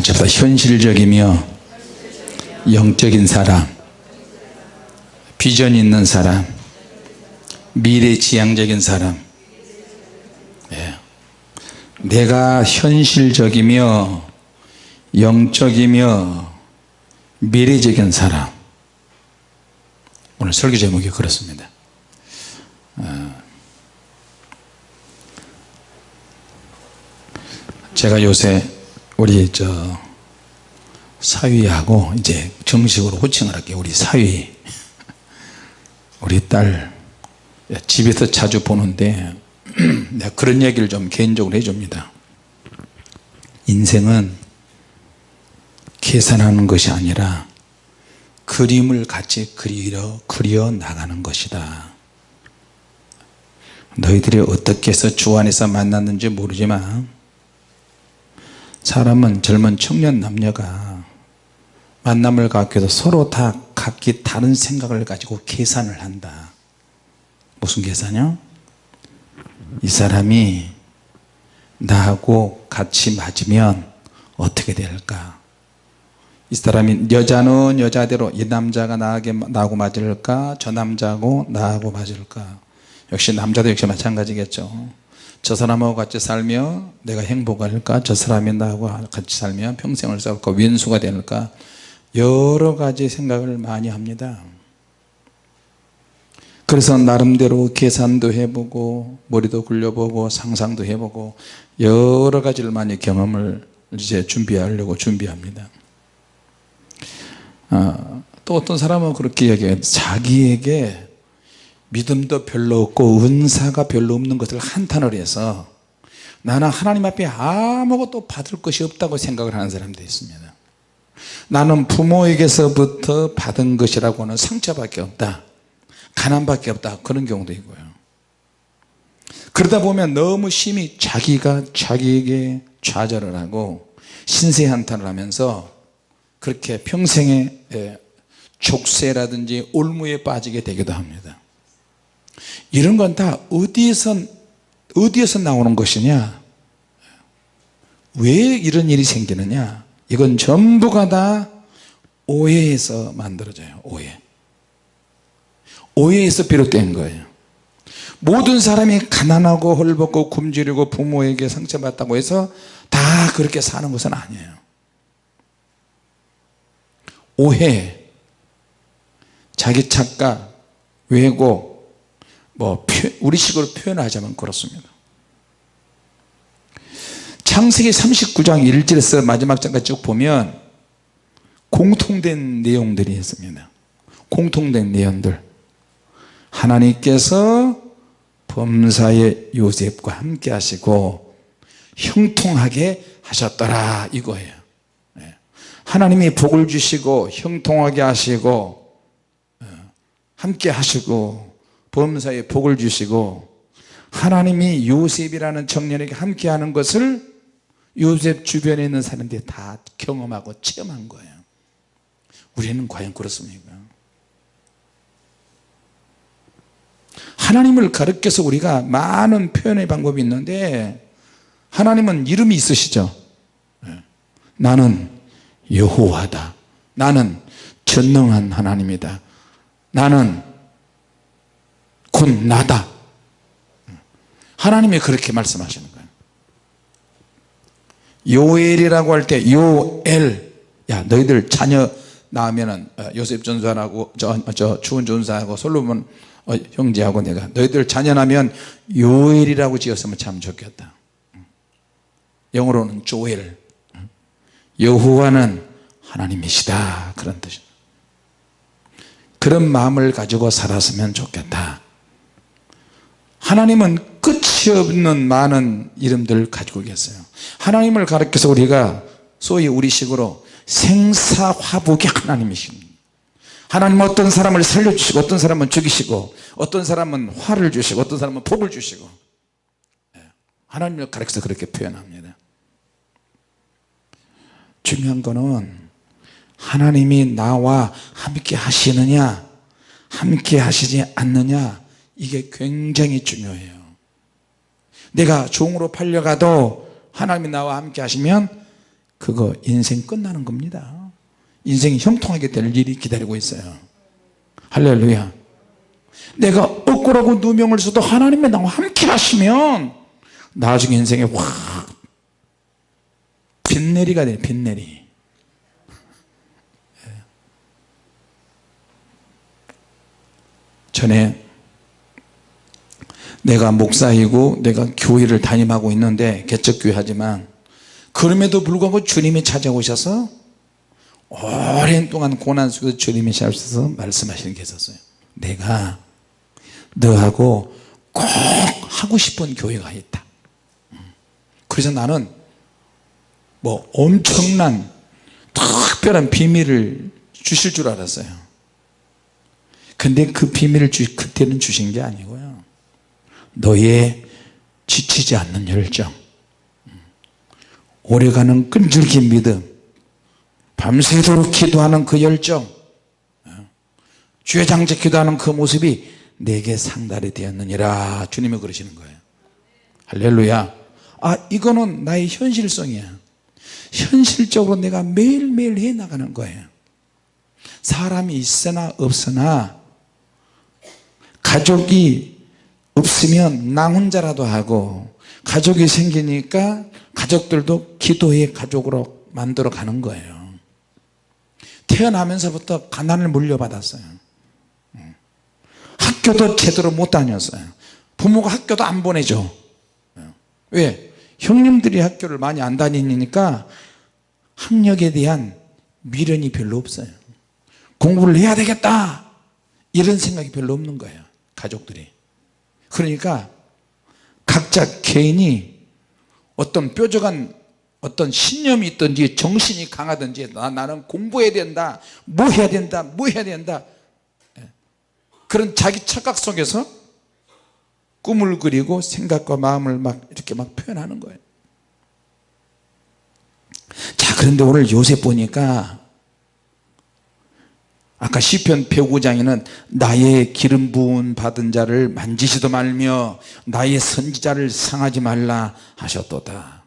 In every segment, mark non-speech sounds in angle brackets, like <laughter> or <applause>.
같이 합시다 현실적이며 영적인 사람 비전 있는 사람 미래지향적인 사람 예. 내가 현실적이며 영적이며 미래적인 사람 오늘 설교 제목이 그렇습니다 어. 제가 요새 우리 저 사위하고 이제 정식으로 호칭을 할게요. 우리 사위. 우리 딸. 집에서 자주 보는데 <clears throat> 내가 그런 얘기를 좀 개인적으로 해줍니다. 인생은 계산하는 것이 아니라 그림을 같이 그리려 그려 나가는 것이다. 너희들이 어떻게 해서 주 안에서 만났는지 모르지만 사람은 젊은 청년 남녀가 만남을 위해서 서로 다 각기 다른 생각을 가지고 계산을 한다. 무슨 계산이요? 이 사람이 나하고 같이 맞으면 어떻게 될까? 이 사람이 여자는 여자대로 이 남자가 나하게, 나하고 맞을까? 저 남자하고 나하고 맞을까? 역시 남자도 역시 마찬가지겠죠 저 사람하고 같이 살면 내가 행복할까? 저 사람이 나하고 같이 살면 평생을 살까? 왼수가 될까? 여러 가지 생각을 많이 합니다. 그래서 나름대로 계산도 해보고 머리도 굴려보고 상상도 해보고 여러 가지를 많이 경험을 이제 준비하려고 준비합니다. 아, 또 어떤 사람은 그렇게 이야기해요. 자기에게 믿음도 별로 없고 은사가 별로 없는 것을 한탄을 해서 나는 하나님 앞에 아무것도 받을 것이 없다고 생각을 하는 사람도 있습니다. 나는 부모에게서부터 받은 것이라고는 상처밖에 없다. 가난밖에 없다. 그런 경우도 있고요. 그러다 보면 너무 심히 자기가 자기에게 좌절을 하고 신세한탄을 하면서 그렇게 평생의 족쇄라든지 올무에 빠지게 되기도 합니다 이런 건 다 어디에서 어디에서 나오는 것이냐? 왜 이런 일이 생기느냐? 이건 전부가 다 오해에서 만들어져요 오해. 오해에서 비롯된 거예요. 모든 사람이 가난하고 헐벗고 굶주리고 부모에게 상처받다고 해서 다 그렇게 사는 것은 아니에요. 오해 자기 착각 왜곡 뭐 우리식으로 표현하자면 그렇습니다. 창세기 39장 1절에서 마지막 장까지 쭉 보면 공통된 내용들이 있습니다. 공통된 내용들. 하나님께서 범사의 요셉과 함께 하시고 형통하게 하셨더라 이거예요. 예. 하나님이 복을 주시고 형통하게 하시고 예, 함께 하시고 범사에 복을 주시고 하나님이 요셉이라는 청년에게 함께 하는 것을 요셉 주변에 있는 사람들이 다 경험하고 체험한 거예요. 우리는 과연 그렇습니까? 하나님을 가르쳐서 우리가 많은 표현의 방법이 있는데 하나님은 이름이 있으시죠? 예. 나는 여호와다. 나는 전능한 하나님이다. 나는 곧 나다. 하나님이 그렇게 말씀하시는 거예요. 요엘이라고 할 때 요엘. 야 너희들 자녀 낳으면은 어, 요셉 전사하고 저, 저 추운 전사하고 솔로몬 어, 형제하고 내가 너희들 자녀 낳으면 요엘이라고 지었으면 참 좋겠다. 영어로는 조엘. 여호와는 하나님이시다. 그런 뜻입니다. 그런 마음을 가지고 살았으면 좋겠다 하나님은 끝이 없는 많은 이름들을 가지고 계세요. 하나님을 가르쳐서 우리가 소위 우리식으로 생사화복이 하나님이십니다 하나님은 어떤 사람을 살려주시고 어떤 사람은 죽이시고 어떤 사람은 화를 주시고 어떤 사람은 복을 주시고. 예, 하나님을 가르쳐서 그렇게 표현합니다. 중요한 거는 하나님이 나와 함께 하시느냐 함께 하시지 않느냐 이게 굉장히 중요해요. 내가 종으로 팔려가도 하나님이 나와 함께 하시면 그거 인생 끝나는 겁니다. 인생이 형통하게 될 일이 기다리고 있어요. 할렐루야. 내가 억울하고 누명을 써도 하나님이 나와 함께 하시면 나중에 인생에 확 빗내리가 돼 빗내리. 전에 내가 목사이고 내가 교회를 담임하고 있는데 개척교회 하지만 그럼에도 불구하고 주님이 찾아오셔서 오랜 동안 고난 속에서 주님이 찾아오셔서 말씀하시는 게 있었어요. 내가 너하고 꼭 하고 싶은 교회가 있다. 그래서 나는 뭐 엄청난 특별한 비밀을 주실 줄 알았어요. 근데 그 비밀을 주, 그때는 주신 게 아니고요 너의 지치지 않는 열정. 오래가는 끈질긴 믿음. 밤새도록 기도하는 그 열정. 주의장제 기도하는 그 모습이 내게 상달이 되었느니라 주님이 그러시는 거예요. 할렐루야. 아 이거는 나의 현실성이야. 현실적으로 내가 매일매일 해나가는 거예요. 사람이 있으나 없으나 가족이 없으면 나 혼자라도 하고 가족이 생기니까 가족들도 기도의 가족으로 만들어 가는 거예요. 태어나면서부터 가난을 물려받았어요. 학교도 제대로 못 다녔어요. 부모가 학교도 안 보내죠 왜? 형님들이 학교를 많이 안 다니니까 학력에 대한 미련이 별로 없어요. 공부를 해야 되겠다! 이런 생각이 별로 없는 거예요 가족들이 그러니까 각자 개인이 어떤 뾰족한 어떤 신념이 있든지 정신이 강하든지 나, 나는 공부해야 된다 뭐 해야 된다 뭐 해야 된다 예. 그런 자기 착각 속에서 꿈을 그리고 생각과 마음을 막 이렇게 막 표현하는 거예요 자 그런데 오늘 요셉 보니까 아까 시편 105장에는 나의 기름 부은 받은 자를 만지지도 말며 나의 선지자를 상하지 말라 하셨도다.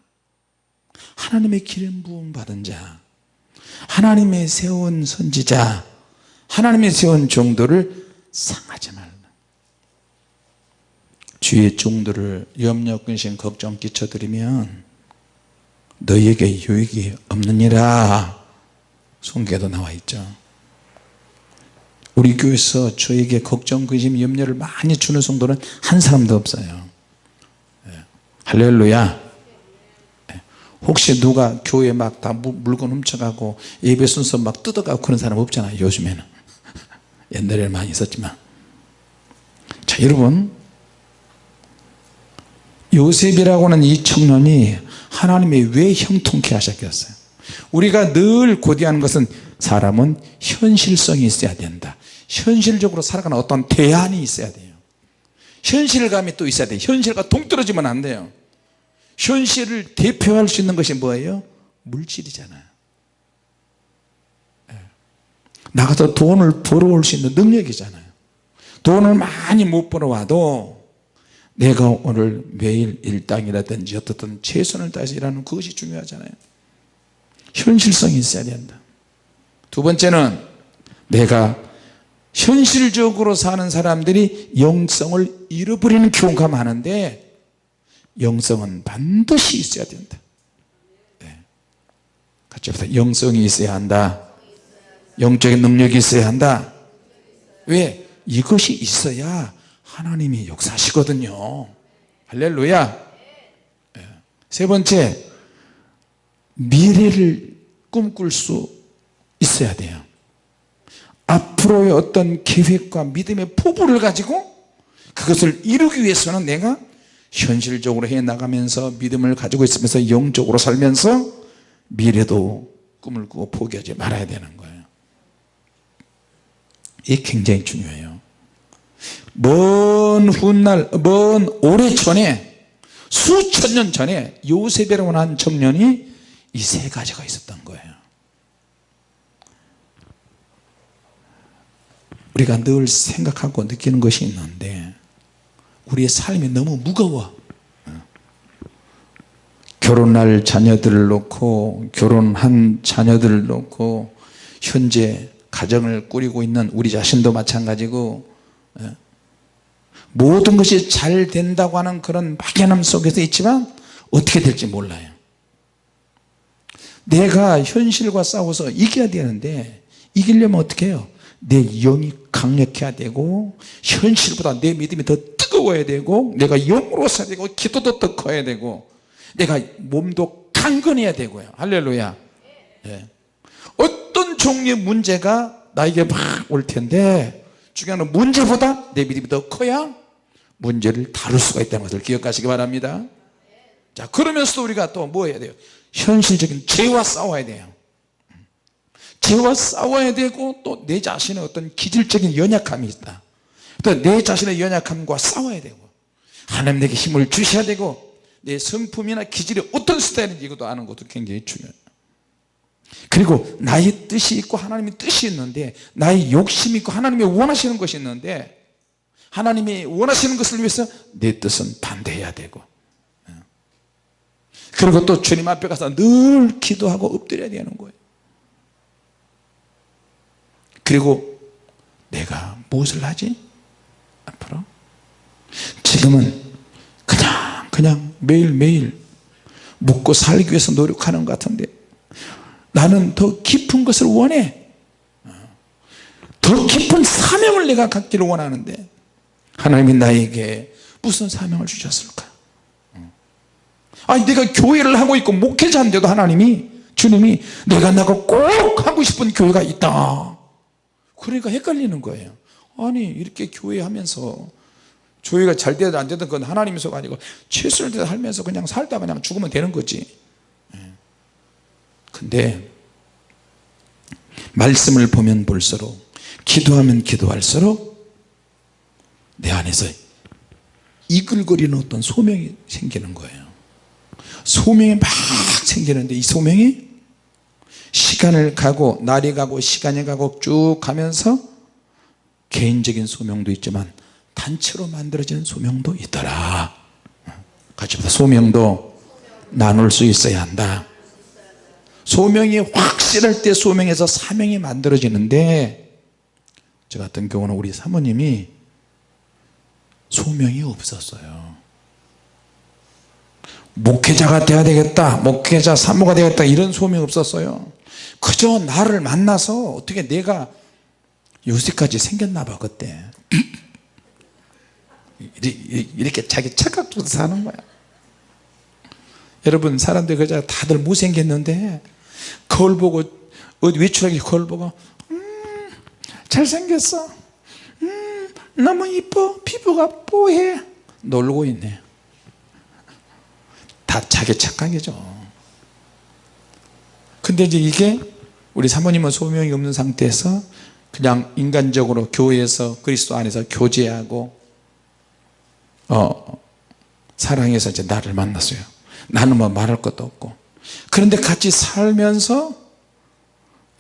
하나님의 기름 부음 받은 자 하나님의 세운 선지자 하나님의 세운 종들을 상하지 말라. 주의 종들을 염려 근심 걱정 끼쳐드리면 너희에게 유익이 없느니라. 송계도 나와 있죠 우리 교회에서 저에게 걱정 근심 염려를 많이 주는 성도는 한 사람도 없어요. 예. 할렐루야. 예. 혹시 누가 교회 막 다 물건 훔쳐가고 예배 순서 막 뜯어가고 그런 사람 없잖아요 요즘에는. <laughs> 옛날에는 많이 있었지만. 자 여러분. 요셉이라고 하는 이 청년이 하나님이 왜 형통케 하셨겠어요? 우리가 늘 고대하는 것은 사람은 현실성이 있어야 된다 현실적으로 살아가는 어떤 대안이 있어야 돼요. 현실감이 또 있어야 돼요. 현실과 동떨어지면 안 돼요. 현실을 대표할 수 있는 것이 뭐예요? 물질이잖아요. 예. 나가서 돈을 벌어올 수 있는 능력이잖아요. 돈을 많이 못 벌어와도 내가 오늘 매일 일당이라든지 어떻든 최선을 다해서 일하는 그것이 중요하잖아요. 현실성이 있어야 된다. 두 번째는 내가 현실적으로 사는 사람들이 영성을 잃어버리는 경우가 많은데 영성은 반드시 있어야 된다. 네. 같이 합시다. 영성이 있어야 한다. 영적인 능력이 있어야 한다. 왜? 이것이 있어야 하나님이 역사하시거든요. 할렐루야. 네. 세 번째 미래를 꿈꿀 수 있어야 돼요 앞으로의 어떤 계획과 믿음의 포부를 가지고 그것을 이루기 위해서는 내가 현실적으로 해 나가면서 믿음을 가지고 있으면서 영적으로 살면서 미래도 꿈을 꾸고 포기하지 말아야 되는 거예요. 이게 굉장히 중요해요. 먼 훗날 먼 오래전에 수천 년 전에 요셉이라고 하는 청년이 이 세 가지가 있었던 거예요 우리가 늘 생각하고 느끼는 것이 있는데 우리의 삶이 너무 무거워. 결혼할 자녀들을 놓고 결혼한 자녀들을 놓고 현재 가정을 꾸리고 있는 우리 자신도 마찬가지고 예. 모든 것이 잘 된다고 하는 그런 막연함 속에서 있지만 어떻게 될지 몰라요. 내가 현실과 싸워서 이겨야 되는데 이기려면 어떻게 해요 내 영이 강력해야 되고 현실보다 내 믿음이 더 뜨거워야 되고 내가 영으로 서야 되고 기도도 더 커야 되고 내가 몸도 강건해야 되고요. 할렐루야. 예. 어떤 종류의 문제가 나에게 막 올 텐데 중요한 문제보다 내 믿음이 더 커야 문제를 다룰 수가 있다는 것을 기억하시기 바랍니다. 자 그러면서도 우리가 또 뭐 해야 돼요? 현실적인 죄와 싸워야 돼요 죄와 싸워야 되고 또 내 자신의 어떤 기질적인 연약함이 있다. 또 내 자신의 연약함과 싸워야 되고 하나님 내게 힘을 주셔야 되고 내 성품이나 기질이 어떤 스타일인지 이것도 아는 것도 굉장히 중요해요. 그리고 나의 뜻이 있고 하나님의 뜻이 있는데 나의 욕심이 있고 하나님이 원하시는 것이 있는데 하나님이 원하시는 것을 위해서 내 뜻은 반대해야 되고. 그리고 또 주님 앞에 가서 늘 기도하고 엎드려야 되는 거예요 그리고 내가 무엇을 하지? 앞으로? 지금은 그냥 그냥 매일매일 묵고 살기 위해서 노력하는 것 같은데 나는 더 깊은 것을 원해. 더 깊은 사명을 내가 갖기를 원하는데 하나님이 나에게 무슨 사명을 주셨을까? 아니 내가 교회를 하고 있고 목회자인데도 하나님이 주님이 내가 나가 꼭 하고 싶은 교회가 있다 그러니까 헷갈리는 거예요. 아니 이렇게 교회 하면서 교회가 잘 되든 안 되든 그건 하나님의 속 아니고 최선을 다하면서 그냥 살다 그냥 죽으면 되는 거지. 예. 근데 말씀을 보면 볼수록 기도하면 기도할수록 내 안에서 이글거리는 어떤 소명이 생기는 거예요. 소명이 막 생기는데 이 소명이 시간을 가고 날이 가고 시간이 가고 쭉 가면서 개인적인 소명도 있지만 단체로 만들어지는 소명도 있더라. 같이 보다. 소명도 나눌 수 있어야 한다. 소명이 확실할 때 소명에서 사명이 만들어지는데 저 같은 경우는 우리 사모님이 소명이 없었어요. 목회자가 돼야 되겠다 목회자 사모가 되겠다 이런 소명이 없었어요 그저 나를 만나서 어떻게 내가 요새까지 생겼나 봐 그때. <clears throat> 이렇게 자기 착각도 사는 거야. 여러분 사람들 그저 다들 못생겼는데 거울 보고 어디 외출하기 거울 보고 음 잘생겼어. 음 너무 이뻐. 피부가 뽀해. 놀고 있네. 다 자기 착각이죠. 근데 이제 이게 우리 사모님은 소명이 없는 상태에서 그냥 인간적으로 교회에서 그리스도 안에서 교제하고 어, 사랑해서 이제 나를 만났어요. 나는 뭐 말할 것도 없고. 그런데 같이 살면서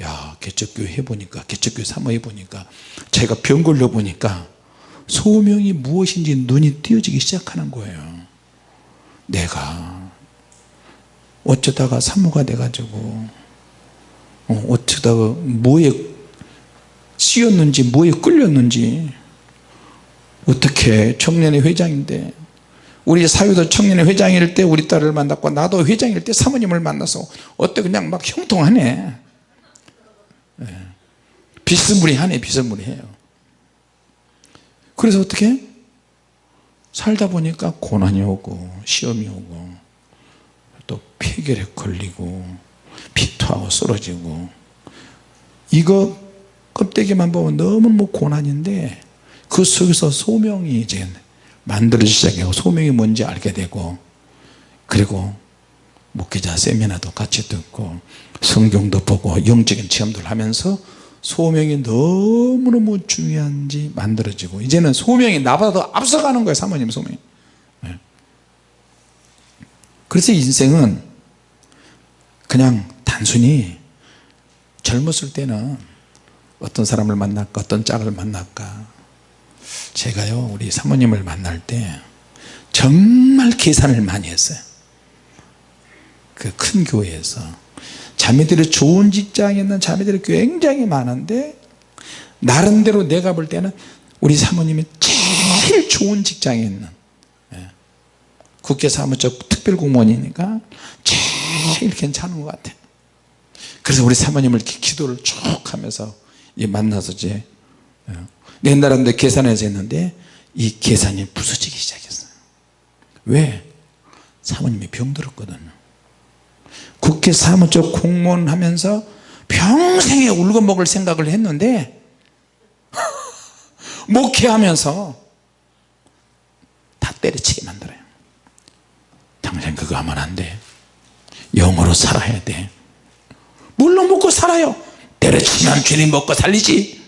야 개척교회 해보니까 개척교회 사모해 보니까 제가 병 걸려 보니까 소명이 무엇인지 눈이 띄어지기 시작하는 거예요. 내가 어쩌다가 사모가 돼가지고 어, 어쩌다가 뭐에 씌었는지 뭐에 끌렸는지. 어떻게 청년의 회장인데. 우리 사유도 청년의 회장일 때 우리 딸을 만났고 나도 회장일 때 사모님을 만나서 어때 그냥 막 형통하네. 네. 비스무리하네 비스무리해요. 그래서 어떻게? 살다 보니까 고난이 오고 시험이 오고 또 폐결에 걸리고 피 토하고 쓰러지고. 이거 껍데기만 보면 너무 뭐 고난인데 그 속에서 소명이 이제 만들어지기 시작하고 소명이 뭔지 알게 되고. 그리고 목회자 세미나도 같이 듣고 성경도 보고 영적인 체험들 하면서 소명이 너무너무 중요한지 만들어지고 이제는 소명이 나보다 더 앞서가는 거예요 사모님 소명이. 네. 그래서 인생은 그냥 단순히 젊었을 때는 어떤 사람을 만날까 어떤 짝을 만날까 제가요 우리 사모님을 만날 때 정말 계산을 많이 했어요 그 큰 교회에서 자매들이 좋은 직장에 있는 자매들이 굉장히 많은데 나름대로 내가 볼 때는 우리 사모님이 제일 좋은 직장에 있는 예. 국회 사무처 특별공무원이니까 제일 괜찮은 것 같아 그래서 우리 사모님을 기도를 쭉 하면서 만나서 이제 예. 옛날에 계산해서 했는데 이 계산이 부서지기 시작했어요 왜? 사모님이 병들었거든요 국회 사무처 공무원 하면서 평생에 울고 먹을 생각을 했는데 <laughs> 목회하면서 다 때려치게 만들어요 당신 그거 하면 안돼 영어로 살아야 돼. 물론 먹고 살아요. 때려치면 주님 먹고 살리지.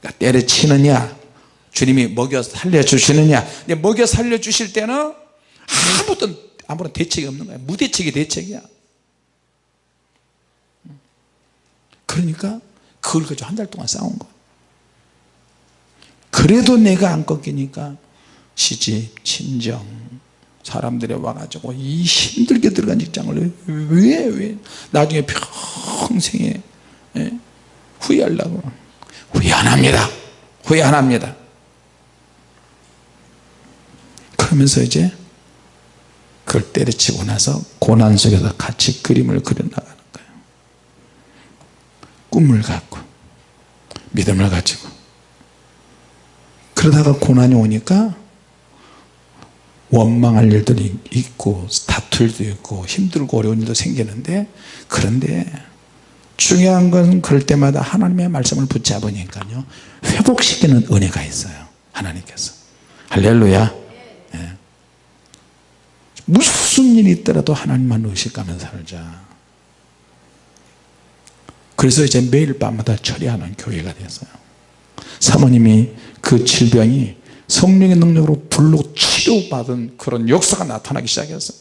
그러니까 때려치느냐 주님이 먹여 살려주시느냐. 먹여 살려주실 때는 아무도 아무런 대책이 없는 거야. 무대책이 대책이야. 그러니까 그걸 가지고 한 달 동안 싸운 거야. 그래도 내가 안 꺾이니까 시집, 친정 사람들이 와가지고 이 힘들게 들어간 직장을 왜, 왜 나중에 평생에 예? 후회하려고? 후회 안 합니다. 후회 안 합니다. 그러면서 이제 그걸 때려치고 나서 고난 속에서 같이 그림을 그려나가는 거예요. 꿈을 갖고 믿음을 가지고. 그러다가 고난이 오니까 원망할 일들이 있고 다툴 일도 있고 힘들고 어려운 일도 생기는데 그런데 중요한 것은 그럴 때마다 하나님의 말씀을 붙잡으니까요 회복시키는 은혜가 있어요 하나님께서. 할렐루야. 예. 무슨 일이 있더라도 하나님만 의식하며 살자. 그래서 이제 매일 밤마다 처리하는 교회가 됐어요. 사모님이 그 질병이 성령의 능력으로 불로 치료받은 그런 역사가 나타나기 시작했어요.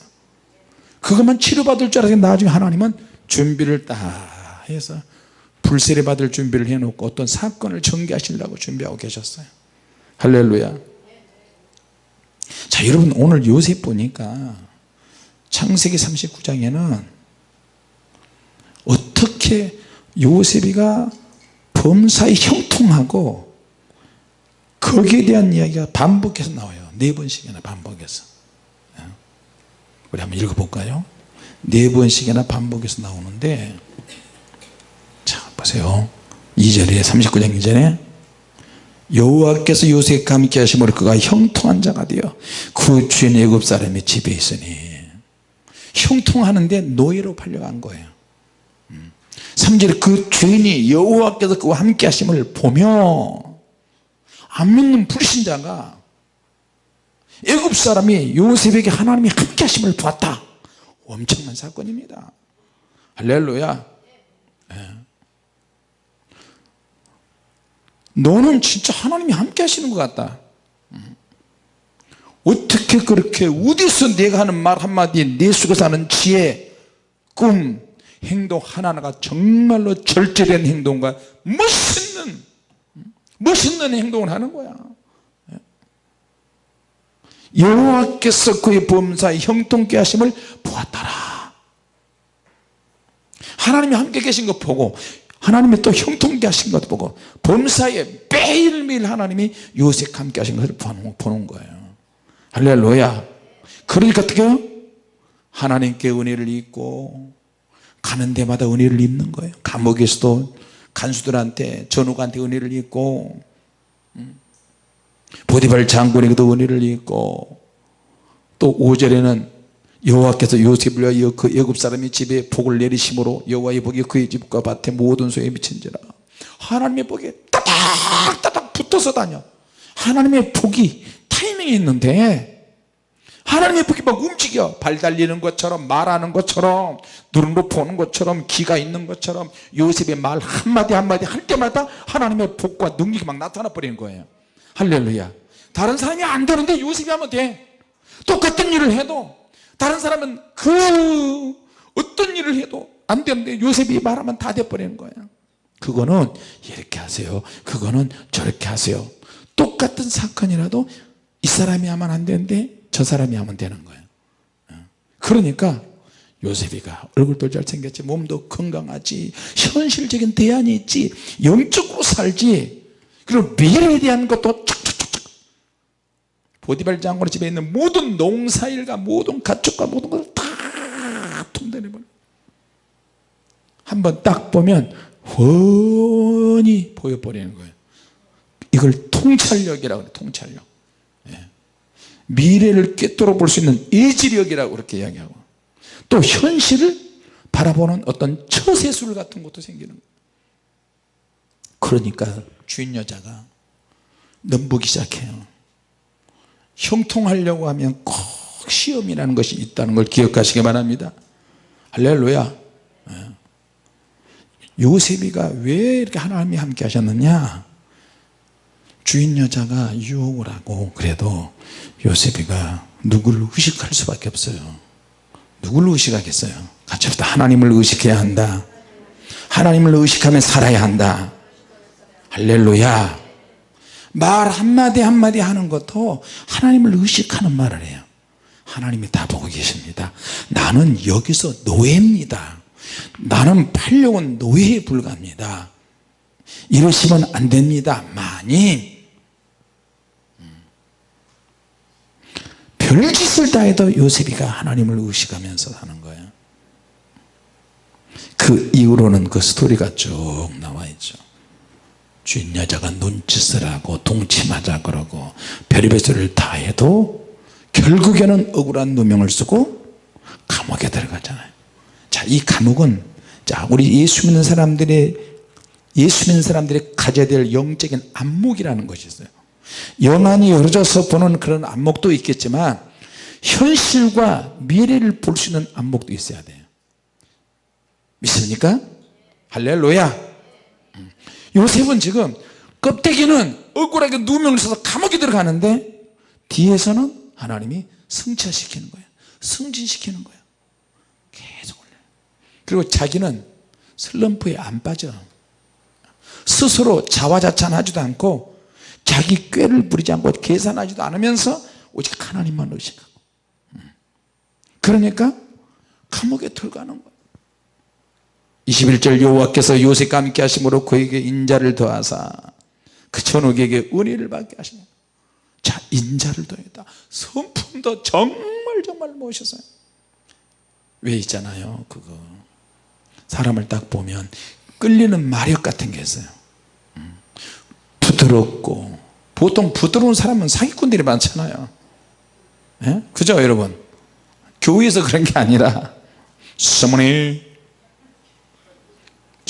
그것만 치료받을 줄 알았더니 나중에 하나님은 준비를 딱 해서 불세례 받을 준비를 해놓고 어떤 사건을 전개하시려고 준비하고 계셨어요. 할렐루야. 자 여러분 오늘 요셉 보니까 창세기 39장에는 어떻게 요셉이가 범사에 형통하고 거기에 대한 이야기가 반복해서 나와요 네 번씩이나 반복해서. 예. 우리 한번 읽어볼까요? 네 번씩이나 반복해서 나오는데 자 보세요. 2절에 39장 2절에 여호와께서 요셉과 함께 하심으로 그가 형통한 자가 되어 그 주인 애굽 사람의 집에 있으니 형통하는데 노예로 팔려간 거예요. 3절에 그 주인이 여호와께서 그와 함께 하심을 보며 안 믿는 불신자가 애굽 사람이 요셉에게 하나님이 함께 하심을 보았다. 엄청난 사건입니다. 할렐루야. 네. 너는 진짜 하나님이 함께 하시는 것 같다. 음. 어떻게 그렇게 어디서 내가 하는 말 한마디에 내 속에서 하는 지혜 꿈 행동 하나하나가 정말로 절제된 행동과 멋있는 멋있는 행동을 하는 거야 여호와께서 그의 범사에 형통케 하심을 보았더라. 하나님이 함께 계신 것 보고 하나님이 또 형통케 하신 것도 보고 범사에 매일매일 하나님이 요셉 함께 하신 것을 보는 거예요. 할렐루야. 그러니까 어떻게 요? 하나님께 은혜를 입고 가는 데마다 은혜를 입는 거예요. 감옥에서도 간수들한테 전우한테 은혜를 입고 음. 보디발 장군에게도 은혜를 입고 또 5절에는 여호와께서 요셉을 위하여 그 애굽 사람의 집에 복을 내리심으로 여호와의 복이 그의 집과 밭에 모든 소에 미친지라. 하나님의 복이 따닥따닥 붙어서 다녀. 하나님의 복이 타이밍이 있는데 하나님의 복이 막 움직여. 발 달리는 것처럼 말하는 것처럼 눈으로 보는 것처럼 기가 있는 것처럼 요셉의 말 한마디 한마디 할 때마다 하나님의 복과 능력이 막 나타나 버리는 거예요 할렐루야. 다른 사람이 안 되는데 요셉이 하면 돼. 똑같은 일을 해도 다른 사람은 그 어떤 일을 해도 안 되는데 요셉이 말하면 다 돼버리는 거예요 그거는 이렇게 하세요. 그거는 저렇게 하세요. 똑같은 사건이라도 이 사람이 하면 안 되는데 저 사람이 하면 되는 거예요 그러니까 요셉이가 얼굴도 잘생겼지 몸도 건강하지 현실적인 대안이 있지 영적으로 살지 그리고 미래에 대한 것도 보디발 장군의 집에 있는 모든 농사일과 모든 가축과 모든 것을 다 통달해버려. 한번 딱 보면 훤히 보여버리는 거예요. 이걸 통찰력이라고 그래 통찰력. 예. 미래를 꿰뚫어 볼 수 있는 예지력이라고 그렇게 이야기하고. 또 현실을 바라보는 어떤 처세술 같은 것도 생기는 거예요. 그러니까 주인 여자가 넘보기 시작해요 형통하려고 하면 꼭 시험이라는 것이 있다는 걸 기억하시기 바랍니다. 할렐루야. 예. 요셉이가 왜 이렇게 하나님이 함께 하셨느냐? 주인 여자가 유혹을 하고 그래도 요셉이가 누구를 의식할 수밖에 없어요. 누구를 의식하겠어요? 같이 합시다. 하나님을 의식해야 한다. 하나님을 의식하며 살아야 한다. 할렐루야 말 한마디 한마디 하는 것도 하나님을 의식하는 말을 해요. 하나님이 다 보고 계십니다. 나는 여기서 노예입니다. 나는 팔려온 노예에 불과합니다. 이러시면 안 됩니다. 마님 별짓을 다 해도 요셉이가 하나님을 의식하면서 사는 거예요. 그 이후로는 그 스토리가 쭉 나와 있죠 주인 여자가 눈짓을 하고 동침하자 그러고 별의별 소리를 다 해도 결국에는 억울한 누명을 쓰고 감옥에 들어가잖아요 자이 감옥은 자 우리 예수 믿는 사람들의 예수 믿는 사람들이 가져야 될 영적인 안목이라는 것이 있어요 영안이 열어져서 보는 그런 안목도 있겠지만 현실과 미래를 볼 수 있는 안목도 있어야 돼요 믿습니까? 할렐루야 음. 요셉은 지금 껍데기는 억울하게 누명을 써서 감옥에 들어가는데 뒤에서는 하나님이 승차시키는 거예요. 승진시키는 거예요. 계속 올려요. 그리고 자기는 슬럼프에 안 빠져. 스스로 자화자찬하지도 않고 자기 꾀를 부리지 않고 계산하지도 않으면서 오직 하나님만 의식하고. 그러니까 감옥에 들어가는 거예요 21절 여호와께서 요셉과 함께 하심으로 그에게 인자를 더하사 그 천국에게 은혜를 받게 하시는 자 인자를 더했다. 성품도 정말 정말 멋있어요. 왜 있잖아요 그거. 사람을 딱 보면 끌리는 마력 같은 게 있어요. 음. 부드럽고 보통 부드러운 사람은 사기꾼들이 많잖아요. 예? 그죠 여러분? 교회에서 그런 게 아니라. <laughs> 사모님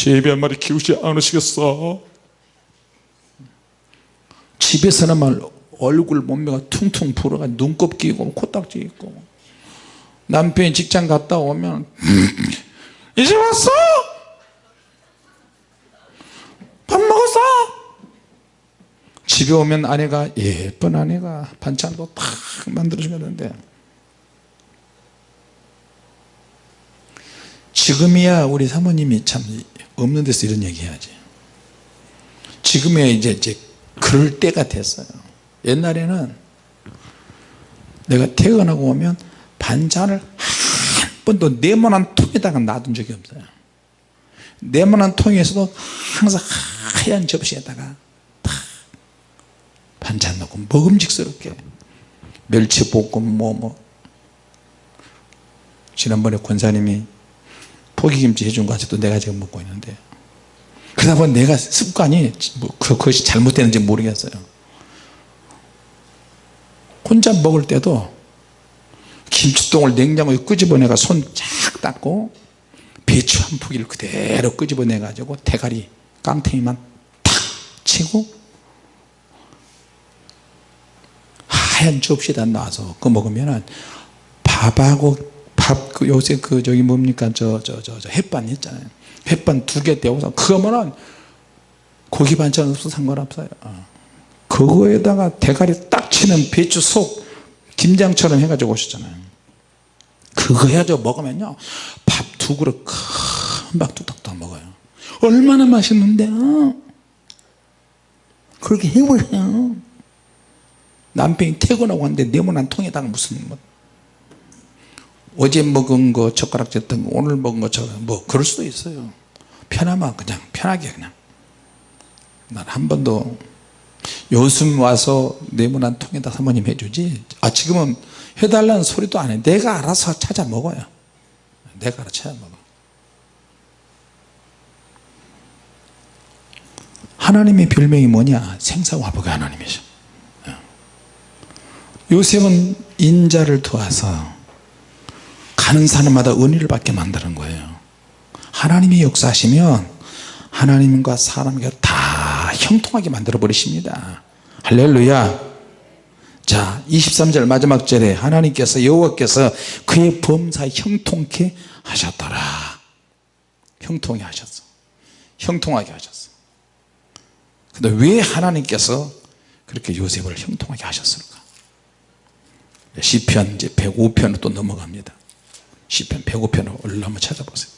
제비 한 마리 키우지 않으시겠어 집에서는 말 얼굴 몸매가 퉁퉁 불어가 눈곱 끼고 코딱지 있고 남편이 직장 갔다 오면 이제 왔어? 밥 먹었어? 집에 오면 아내가 예쁜 아내가 반찬도 탁 만들어주면 되 지금이야 우리 사모님이 참 없는 데서 이런 얘기 해야지. 지금이야 이제, 이제 그럴 때가 됐어요. 옛날에는 내가 퇴근하고 오면 반찬을 한 번도 네모난 통에다가 놔둔 적이 없어요. 네모난 통에서도 항상 하얀 접시에다가 탁 반찬 넣고 먹음직스럽게 멸치볶음 뭐뭐 뭐. 지난번에 권사님이 포기김치 해준 거 아직도 내가 지금 먹고 있는데. 그러다 보니 내가 습관이 뭐 그것이 잘못되는지 모르겠어요. 혼자 먹을 때도 김치똥을 냉장고에 끄집어내가 손 쫙 닦고 배추 한 포기를 그대로 끄집어내 가지고 대가리 깡탱이만 탁 치고 하얀 접시에다 놔서 그거 먹으면 밥하고 밥, 그 요새 그 저기 뭡니까? 저 저 저 저 햇반 있잖아요. 햇반 두 개 떼어서 그거면은 고기 반찬 없어 상관없어요. 어. 그거에다가 대가리 딱 치는 배추 속 김장처럼 해가지고 오셨잖아요. 그거 해가지고 먹으면요 밥 두 그릇 금방 뚝딱뚝 먹어요. 얼마나 맛있는데요 그렇게 해보세요. 남편이 퇴근하고 왔는데 네모난 통에다가 무슨 뭐 어제 먹은 거 젓가락 졌던 거 오늘 먹은 것처럼 뭐 그럴 수도 있어요. 편하면 그냥 편하게 그냥. 난 한 번도 요즘 와서 네모 한 통에다 사모님 해주지? 아 지금은 해달라는 소리도 안해. 내가 알아서 찾아 먹어요. 내가 알아서 찾아 먹어. 하나님의 별명이 뭐냐? 생사화복의 하나님이죠 요셉은 인자를 도와서 가는 사람마다 은혜를 받게 만드는 거예요. 하나님이 역사하시면 하나님과 사람과 다 형통하게 만들어 버리십니다. 할렐루야. 자 23절 마지막 절에 하나님께서 여호와께서 그의 범사에 형통케 하셨더라. 형통하게 하셨어. 형통하게 하셨어. 근데 왜 하나님께서 그렇게 요셉을 형통하게 하셨을까? 시편 이제 105편으로 또 넘어갑니다 시편 105편을 얼른 한번 찾아보세요.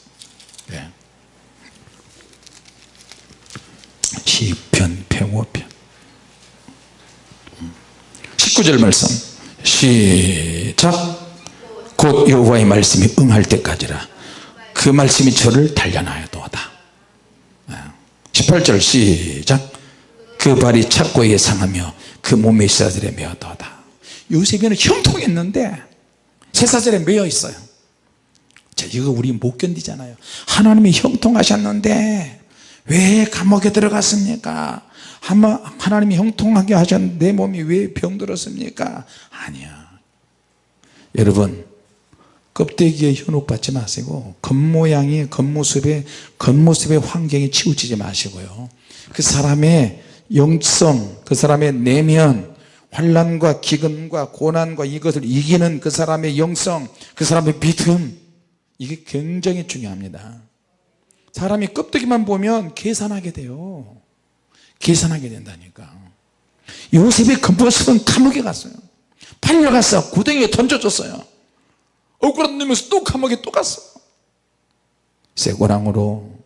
네. 시편 105편. 19절 말씀. 시작. 곧 여호와의 말씀이 응할 때까지라. 그 말씀이 저를 단련하여도다. 18절 시작. 그 발이 착고에 상하며 그 몸에 쇠사슬에 매어도다. 요셉에는 형통했는데 쇠사슬에 매여 있어요 자 이거 우리 못 견디잖아요. 하나님이 형통하셨는데 왜 감옥에 들어갔습니까? 하나님이 형통하게 하셨는데 내 몸이 왜 병들었습니까? 아니야. 여러분 껍데기에 현혹받지 마시고 겉모양이 겉모습에 겉모습의 환경에 치우치지 마시고요. 그 사람의 영성 그 사람의 내면 환란과 기근과 고난과 이것을 이기는 그 사람의 영성 그 사람의 믿음 이게 굉장히 중요합니다. 사람이 껍데기만 보면 계산하게 돼요. 계산하게 된다니까. 요셉의 겉모습은 감옥에 갔어요. 팔려갔어 구덩이에 던져줬어요. 억울한 놈에서 또 감옥에 또 갔어. 쇠고랑으로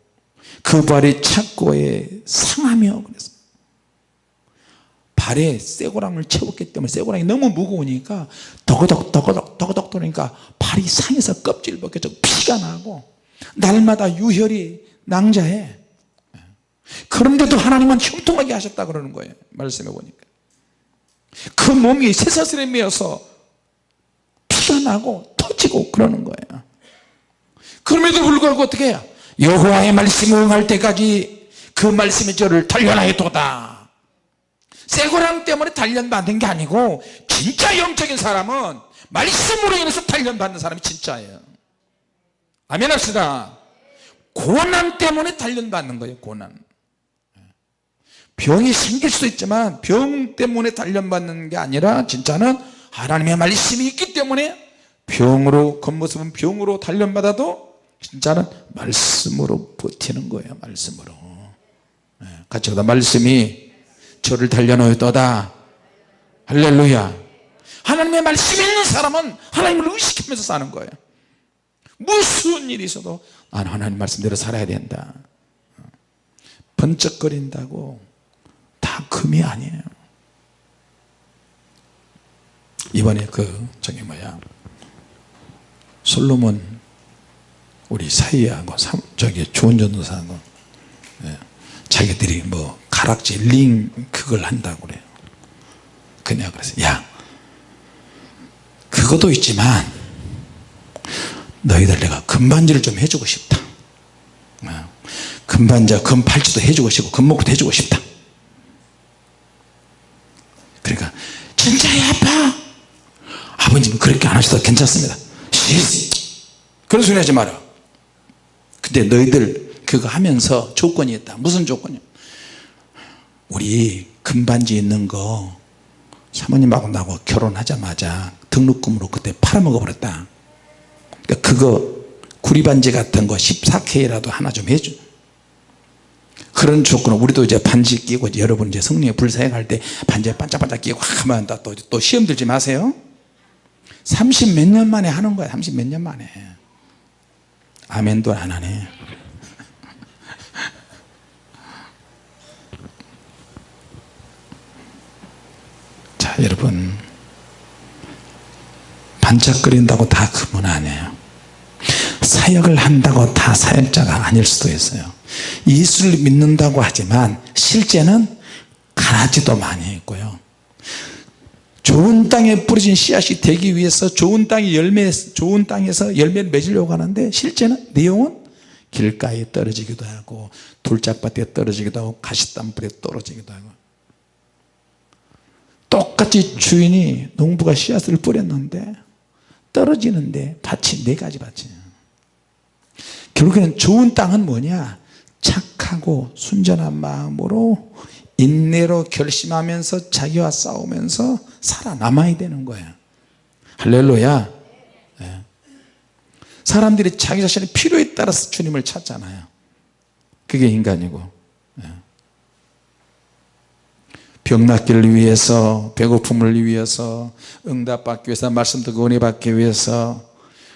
그 발이 착고에 상하며 그랬어 발에 쇠고랑을 채웠기 때문에 쇠고랑이 너무 무거우니까 더거덕 더거덕 더거덕 돌으니까 발이 상해서 껍질 벗겨져 피가 나고 날마다 유혈이 낭자해. 그런데도 하나님은 형통하게 하셨다 그러는 거예요 말씀해 보니까. 그 몸이 쇠사슬에 매어서 피가 나고 터지고 그러는 거예요. 그럼에도 불구하고 어떻게 해요? 여호와의 말씀이 응할 때까지 그 말씀이 저를 단련하여 뒀다 쇠고랑 때문에 단련받는 게 아니고 진짜 영적인 사람은 말씀으로 인해서 단련받는 사람이 진짜예요. 아멘 합시다. 고난 때문에 단련받는 거예요 고난. 병이 생길 수도 있지만 병 때문에 단련받는 게 아니라 진짜는 하나님의 말씀이 있기 때문에 병으로 겉모습은 병으로 단련받아도 진짜는 말씀으로 버티는 거예요 말씀으로. 네, 같이 가다 말씀이 저를 달려놓였도다. 할렐루야. 하나님의 말씀이 있는 사람은 하나님을 의식하면서 사는 거예요. 무슨 일이 있어도 나는 하나님 말씀대로 살아야 된다. 번쩍거린다고 다 금이 아니에요. 이번에 그 저기 뭐야. 솔로몬 우리 사이하고 저기 좋은 전도사하고 예, 자기들이 뭐 가락지 링 그걸 한다고 그래요. 그냥 그래서 야 그것도 있지만 너희들 내가 금반지를 좀 해주고 싶다. 어, 금반지 금팔찌도 해주고 싶고 금목도 해주고 싶다. 그러니까 진짜야 아빠? 아버님 그렇게 안 하셔도 괜찮습니다. 그런 소리 하지 마라. 근데 너희들 그거 하면서 조건이 있다. 무슨 조건이야 우리 금반지 있는 거 사모님하고 나하고 결혼하자마자 등록금으로 그때 팔아먹어 버렸다. 그러니까 그거 구리반지 같은 거 14K라도 하나 좀 해줘. 그런 조건은 우리도 이제 반지 끼고 이제 여러분 이제 성령의 불사행할 때 반지에 반짝반짝 끼고 하면 또, 또 시험 들지 마세요. 30 몇 년 만에 하는 거야. 30 몇 년 만에. 아멘도 안 하네 여러분 반짝거린다고 다 그분 아니에요. 사역을 한다고 다 사역자가 아닐 수도 있어요. 예수를 믿는다고 하지만 실제는 가라지도 많이 있고요. 좋은 땅에 뿌려진 씨앗이 되기 위해서 좋은 땅이 열매 좋은 땅에서 열매를 맺으려고 하는데 실제는 내용은 길가에 떨어지기도 하고 돌짝밭에 떨어지기도 하고 가시덤불에 떨어지기도 하고 똑같이 주인이 농부가 씨앗을 뿌렸는데 떨어지는데 밭이 네 가지 밭이에요. 결국에는 좋은 땅은 뭐냐? 착하고 순전한 마음으로 인내로 결심하면서 자기와 싸우면서 살아남아야 되는 거예요 할렐루야. 네. 사람들이 자기 자신의 필요에 따라서 주님을 찾잖아요. 그게 인간이고 네. 병 낫기를 위해서 배고픔을 위해서 응답받기 위해서 말씀 듣고 은혜 받기 위해서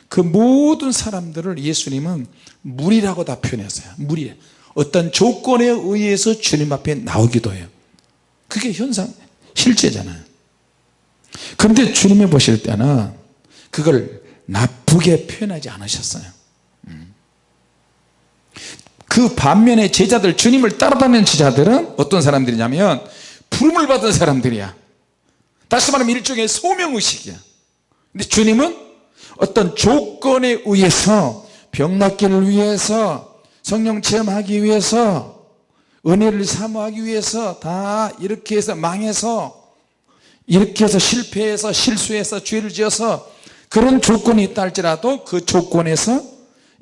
그 모든 사람들을 예수님은 물이라고 다 표현했어요. 물이 어떤 조건에 의해서 주님 앞에 나오기도 해요. 그게 현상 실제잖아요. 그런데 주님이 보실 때는 그걸 나쁘게 표현하지 않으셨어요. 음. 그 반면에 제자들 주님을 따라다니는 제자들은 어떤 사람들이냐면 부름을 받은 사람들이야. 다시 말하면 일종의 소명의식이야. 근데 주님은 어떤 조건에 의해서 병 낫기를 위해서 성령 체험하기 위해서 은혜를 사모하기 위해서 다 이렇게 해서 망해서 이렇게 해서 실패해서 실수해서 죄를 지어서 그런 조건이 있다 할지라도 그 조건에서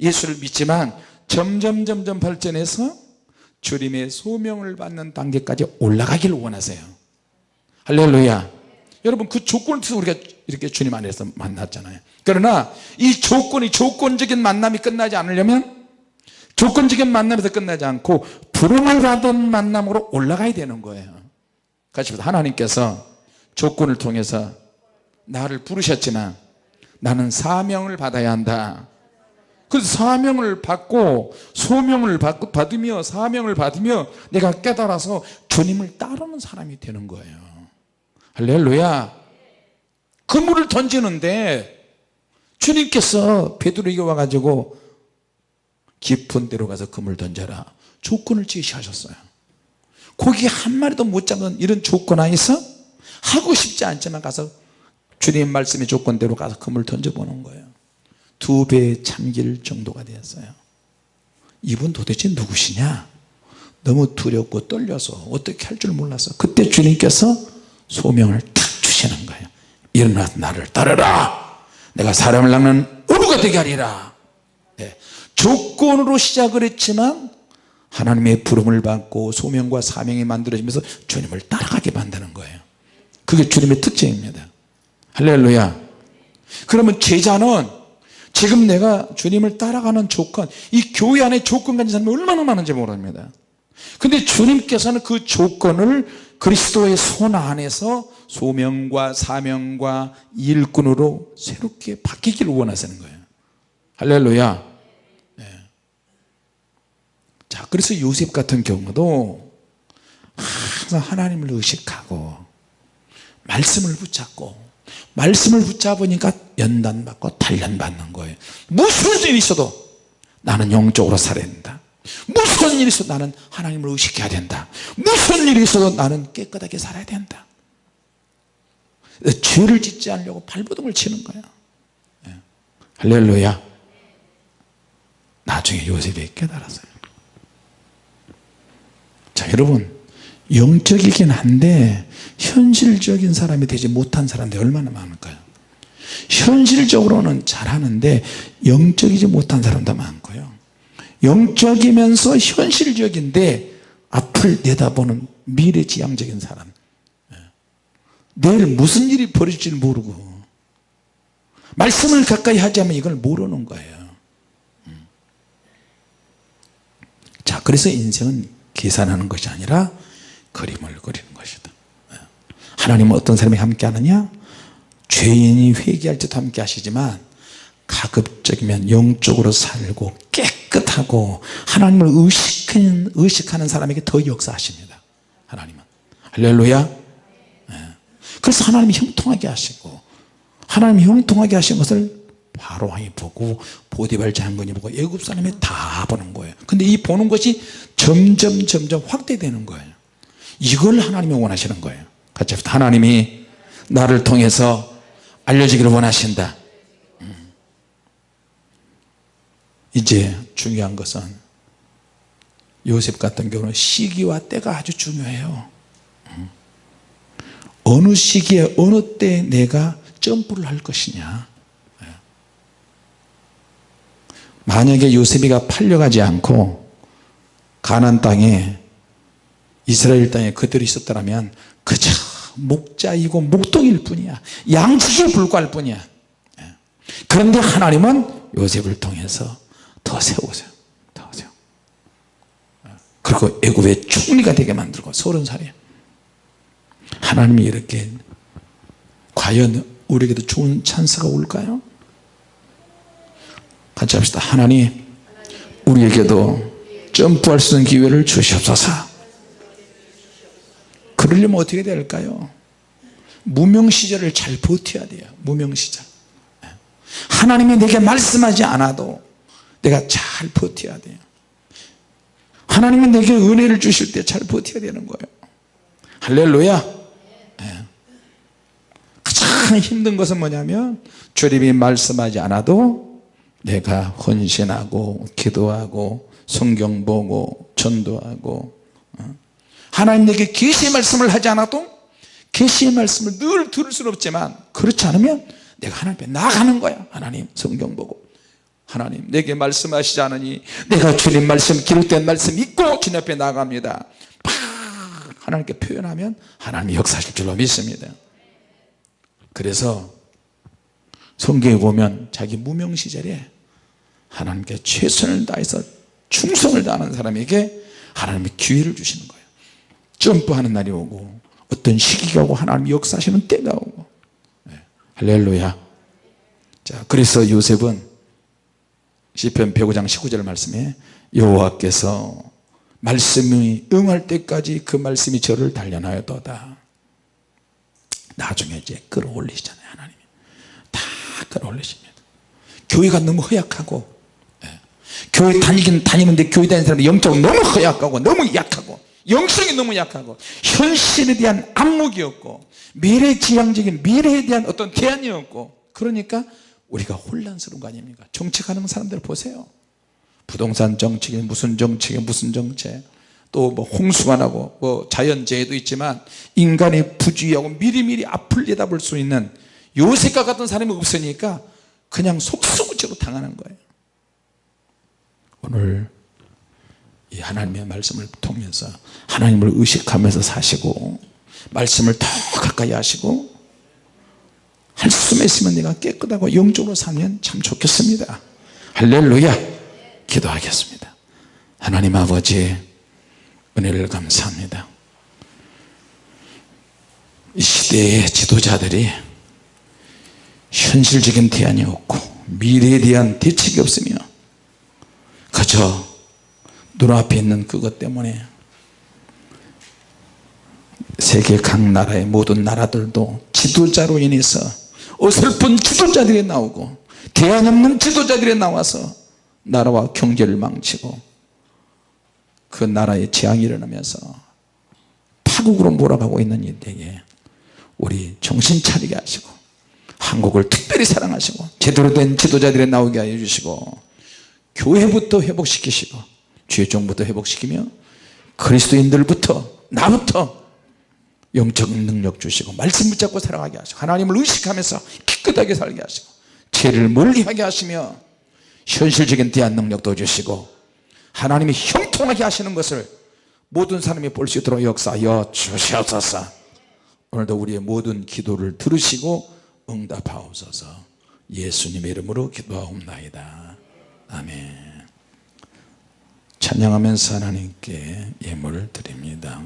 예수를 믿지만 점점 점점 발전해서 주님의 소명을 받는 단계까지 올라가기를 원하세요. 할렐루야. 여러분 그 조건을 통해서 우리가 이렇게 주님 안에서 만났잖아요. 그러나 이 조건이 조건적인 만남이 끝나지 않으려면 조건적인 만남에서 끝나지 않고 부름을 받은 만남으로 올라가야 되는 거예요. 같이 보자 하나님께서 조건을 통해서 나를 부르셨지만 나는 사명을 받아야 한다 그래서 사명을 받고 소명을 받으며 사명을 받으며 내가 깨달아서 주님을 따르는 사람이 되는 거예요. 할렐루야. 그물을 던지는데 주님께서 베드로에게 와가지고 깊은 데로 가서 그물 던져라. 조건을 제시하셨어요. 고기 한 마리도 못 잡는 이런 조건 안에서 하고 싶지 않지만 가서 주님 말씀의 조건대로 가서 그물 던져보는 거예요 두 배에 잠길 정도가 되었어요. 이분 도대체 누구시냐? 너무 두렵고 떨려서 어떻게 할 줄 몰라서 그때 주님께서 소명을 탁 주시는 거예요. 일어나서 나를 따르라. 내가 사람을 낚는 어부가 되게 하리라. 네. 조건으로 시작을 했지만 하나님의 부름을 받고 소명과 사명이 만들어지면서 주님을 따라가게 만드는 거예요. 그게 주님의 특징입니다. 할렐루야. 그러면 제자는 지금 내가 주님을 따라가는 조건 이 교회 안에 조건 가진 사람이 얼마나 많은지 모릅니다. 근데 주님께서는 그 조건을 그리스도의 손 안에서 소명과 사명과 일꾼으로 새롭게 바뀌기를 원하시는 거예요. 할렐루야. 자 그래서 요셉 같은 경우도 항상 하나님을 의식하고 말씀을 붙잡고 말씀을 붙잡으니까 연단받고 단련받는 거예요. 무슨 일이 있어도 나는 영적으로 살아야 된다. 무슨 일이 있어도 나는 하나님을 의식해야 된다. 무슨 일이 있어도 나는 깨끗하게 살아야 된다. 죄를 짓지 않으려고 발버둥을 치는 거야. 예. 할렐루야. 나중에 요셉이 깨달았어요. 자 여러분 영적이긴 한데 현실적인 사람이 되지 못한 사람들이 얼마나 많을까요 현실적으로는 잘하는데 영적이지 못한 사람도 많고요 영적이면서 현실적인데 앞을 내다보는 미래지향적인 사람 예. 내일 무슨 일이 벌어질지 모르고 말씀을 가까이 하자면 이걸 모르는 거예요 음. 자 그래서 인생은 계산하는 것이 아니라 그림을 그리는 것이다. 예. 하나님은 어떤 사람이 함께 하느냐? 죄인이 회개할 때도 함께 하시지만 가급적이면 영적으로 살고 깨끗하고 하나님을 의식하는, 의식하는 사람에게 더 역사하십니다. 하나님은. 할렐루야. 예. 그래서 하나님이 형통하게 하시고 하나님 형통하게 하신 것을 바로 왕이 보고 보디발 장군이 보고 애굽 사람이 다 보는 거예요. 근데 이 보는 것이 점점 점점 확대되는 거예요 이걸 하나님이 원하시는 거예요 같이 하나님이 나를 통해서 알려지기를 원하신다 음. 이제 중요한 것은 요셉 같은 경우는 시기와 때가 아주 중요해요 음. 어느 시기에 어느 때 내가 점프를 할 것이냐 예. 만약에 요셉이가 팔려가지 않고 가난 땅에 이스라엘 땅에 그들이 있었더라면 그저 목자이고 목동일 뿐이야 양식에 불과할 뿐이야 예. 그런데 하나님은 요셉을 통해서 더 세우세요 더 세워 예. 그리고 애굽의 총리가 되게 만들고 서른 살에 하나님이 이렇게 과연 우리에게도 좋은 찬스가 올까요? 같이 합시다 하나님 우리에게도 점프할 수 있는 기회를 주시옵소서 그러려면 어떻게 될까요? 무명시절을 잘 버텨야 돼요 무명시절. 하나님이 내게 말씀하지 않아도 내가 잘 버텨야 돼요. 하나님이 내게 은혜를 주실 때 잘 버텨야 되는 거예요. 할렐루야. 가장 힘든 것은 뭐냐면 주님이 말씀하지 않아도 내가 헌신하고 기도하고 성경 보고 전도하고 어? 하나님 내게 계시의 말씀을 하지 않아도 계시의 말씀을 늘 들을 수는 없지만 그렇지 않으면 내가 하나님 앞에 나가는 거야. 하나님 성경 보고. 하나님 내게 말씀하시지 않으니 내가 주님 말씀 기록된 말씀 믿고 주님 앞에 나갑니다. 팍! 하나님께 표현하면 하나님이 역사하실 줄로 믿습니다. 그래서 성경에 보면 자기 무명 시절에 하나님께 최선을 다해서 충성을 다하는 사람에게 하나님이 기회를 주시는 거예요 점프하는 날이 오고 어떤 시기가 오고 하나님 역사하시는 때가 오고. 네. 할렐루야. 자 그래서 요셉은 시편 105장 19절 말씀에 여호와께서 말씀이 응할 때까지 그 말씀이 저를 단련하였도다. 나중에 이제 끌어올리시잖아요 하나님이. 다 끌어올리십니다. 교회가 너무 허약하고 예. 교회 다니긴 다니는데 교회 다니는 사람이 영적으로 너무 허약하고 너무 약하고 영성이 너무 약하고 현실에 대한 안목이 없고 미래지향적인 미래에 대한 어떤 대안이 없고 그러니까 우리가 혼란스러운 거 아닙니까? 정책하는 사람들 보세요. 부동산 정책에 무슨 정책에 무슨 정책? 또 뭐 홍수가 나고 뭐 자연재해도 있지만 인간의 부주의하고 미리미리 앞을 내다볼 수 있는 요셉과 같은 사람이 없으니까 그냥 속수무책으로 당하는 거예요. 오늘 이 하나님의 말씀을 통해서 하나님을 의식하면서 사시고 말씀을 더 가까이 하시고 할 수만 있으면 내가 깨끗하고 영적으로 살면 참 좋겠습니다. 할렐루야! 기도하겠습니다. 하나님 아버지 은혜를 감사합니다. 이 시대의 지도자들이 현실적인 대안이 없고 미래에 대한 대책이 없으며 그저 눈앞에 있는 그것 때문에 세계 각 나라의 모든 나라들도 지도자로 인해서 어설픈 지도자들이 나오고 대안 없는 지도자들이 나와서 나라와 경제를 망치고 그 나라에 재앙이 일어나면서 파국으로 몰아가고 있는 이때에 우리 정신 차리게 하시고 한국을 특별히 사랑하시고 제대로 된 지도자들이 나오게 하여 주시고 교회부터 회복시키시고 주의종부터 회복시키며 그리스도인들부터 나부터 영적 능력 주시고 말씀 붙잡고 살아가게 하시고 하나님을 의식하면서 깨끗하게 살게 하시고 죄를 멀리하게 하시며 현실적인 대안 능력도 주시고 하나님이 형통하게 하시는 것을 모든 사람이 볼 수 있도록 역사하여 주시옵소서. 오늘도 우리의 모든 기도를 들으시고 응답하옵소서. 예수님의 이름으로 기도하옵나이다. 아멘 찬양하면서 하나님께 예물을 드립니다